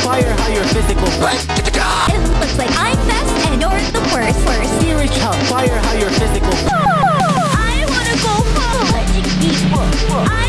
fire how your physical physical. It looks like I'm best and you're the worst. Worst. Serious fire how you're physical. I wanna go home. Let's eat. I